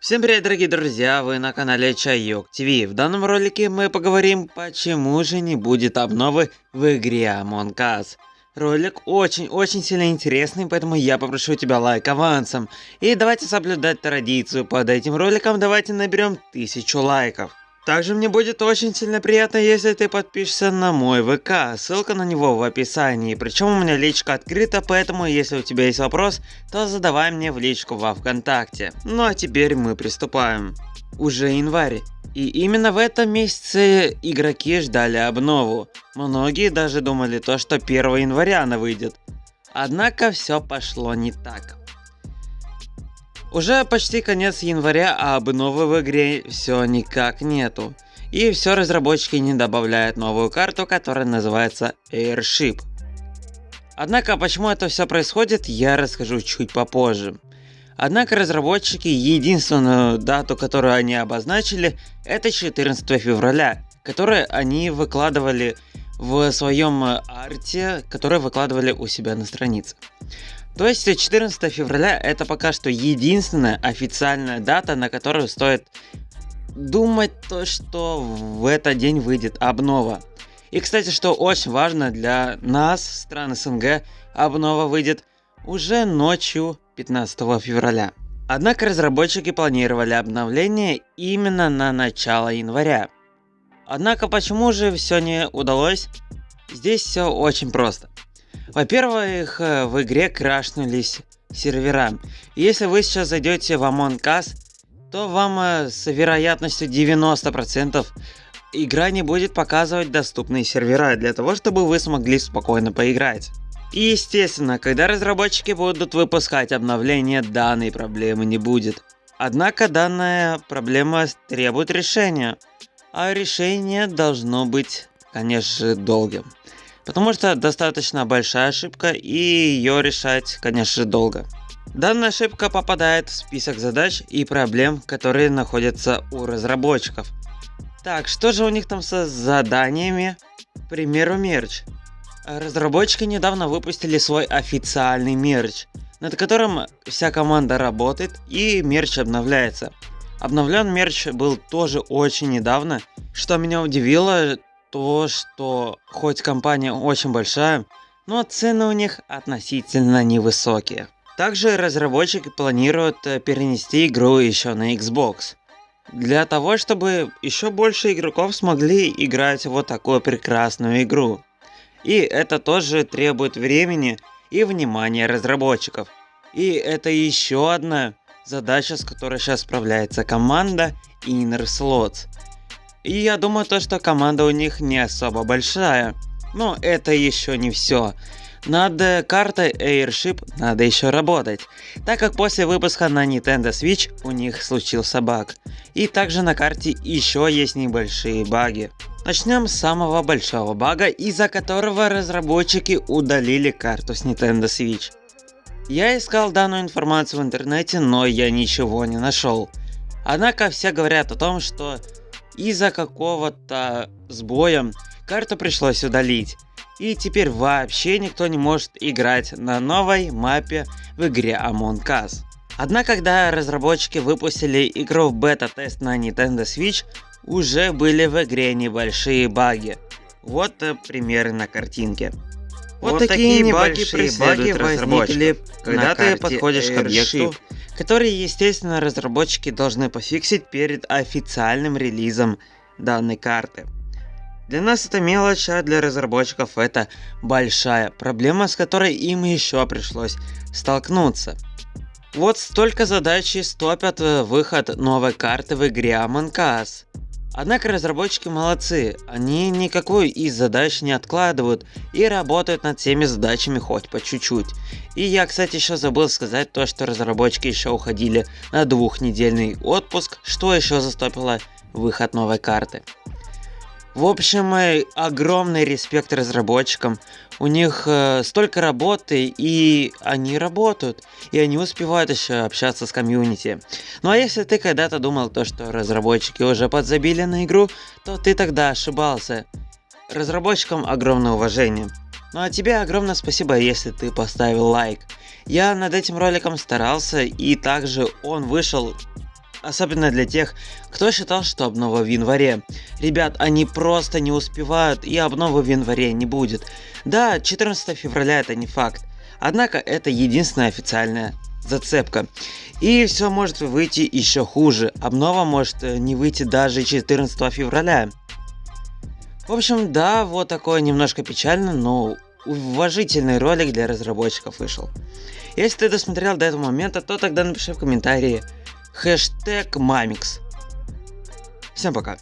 Всем привет, дорогие друзья, вы на канале Чайок ТВ. В данном ролике мы поговорим, почему же не будет обновы в игре Among Us. Ролик очень-очень сильно интересный, поэтому я попрошу тебя лайк авансом. И давайте соблюдать традицию, под этим роликом давайте наберем тысячу лайков. Также мне будет очень сильно приятно, если ты подпишешься на мой ВК, ссылка на него в описании. Причем у меня личка открыта, поэтому если у тебя есть вопрос, то задавай мне в личку во Вконтакте. Ну а теперь мы приступаем. Уже январь. И именно в этом месяце игроки ждали обнову. Многие даже думали то, что 1 января она выйдет. Однако все пошло не так. Уже почти конец января, а обновы в игре все никак нету. И все разработчики не добавляют новую карту, которая называется Airship. Однако, почему это все происходит, я расскажу чуть попозже. Однако разработчики единственную дату, которую они обозначили, это 14 февраля, которую они выкладывали в своем арте, который выкладывали у себя на странице. То есть 14 февраля это пока что единственная официальная дата, на которую стоит думать то, что в этот день выйдет обнова. И, кстати, что очень важно для нас, стран СНГ, обнова выйдет уже ночью 15 февраля. Однако разработчики планировали обновление именно на начало января. Однако почему же все не удалось? Здесь все очень просто. Во-первых, э, в игре крашнулись сервера. Если вы сейчас зайдете в Among Us, то вам э, с вероятностью 90% игра не будет показывать доступные сервера для того, чтобы вы смогли спокойно поиграть. И естественно, когда разработчики будут выпускать обновления, данной проблемы не будет. Однако данная проблема требует решения, а решение должно быть, конечно же, долгим. Потому что достаточно большая ошибка и ее решать, конечно, долго. Данная ошибка попадает в список задач и проблем, которые находятся у разработчиков. Так, что же у них там со заданиями? К примеру, мерч. Разработчики недавно выпустили свой официальный мерч, над которым вся команда работает и мерч обновляется. Обновлен мерч был тоже очень недавно, что меня удивило, то, что хоть компания очень большая, но цены у них относительно невысокие. Также разработчики планируют э, перенести игру еще на Xbox. Для того, чтобы еще больше игроков смогли играть вот такую прекрасную игру. И это тоже требует времени и внимания разработчиков. И это еще одна задача, с которой сейчас справляется команда Inner Slots. И я думаю то, что команда у них не особо большая. Но это еще не все. Над картой Airship надо еще работать, так как после выпуска на Nintendo Switch у них случился баг. И также на карте еще есть небольшие баги. Начнем с самого большого бага, из-за которого разработчики удалили карту с Nintendo Switch. Я искал данную информацию в интернете, но я ничего не нашел. Однако все говорят о том, что из-за какого-то сбоя карту пришлось удалить. И теперь вообще никто не может играть на новой мапе в игре Among Us. Однако, когда разработчики выпустили игру в бета-тест на Nintendo Switch, уже были в игре небольшие баги. Вот э, примеры на картинке. Вот, вот такие, такие баги преследуют баги возникли, когда ты подходишь к объекту, который, естественно, разработчики должны пофиксить перед официальным релизом данной карты. Для нас это мелочь, а для разработчиков это большая проблема, с которой им еще пришлось столкнуться. Вот столько задач и стопят выход новой карты в игре Among Us. Однако разработчики молодцы, они никакую из задач не откладывают и работают над всеми задачами хоть по чуть-чуть. И я, кстати, еще забыл сказать то, что разработчики еще уходили на двухнедельный отпуск, что еще застопило выход новой карты. В общем, огромный респект разработчикам. У них э, столько работы, и они работают, и они успевают еще общаться с комьюнити. Ну а если ты когда-то думал то, что разработчики уже подзабили на игру, то ты тогда ошибался. Разработчикам огромное уважение. Ну а тебе огромное спасибо, если ты поставил лайк. Я над этим роликом старался, и также он вышел Особенно для тех, кто считал, что обнова в январе. Ребят, они просто не успевают и обновы в январе не будет. Да, 14 февраля это не факт. Однако это единственная официальная зацепка. И все может выйти еще хуже. Обнова может э, не выйти даже 14 февраля. В общем, да, вот такое немножко печально, но уважительный ролик для разработчиков вышел. Если ты досмотрел до этого момента, то тогда напиши в комментарии хэштег Мамикс. Всем пока.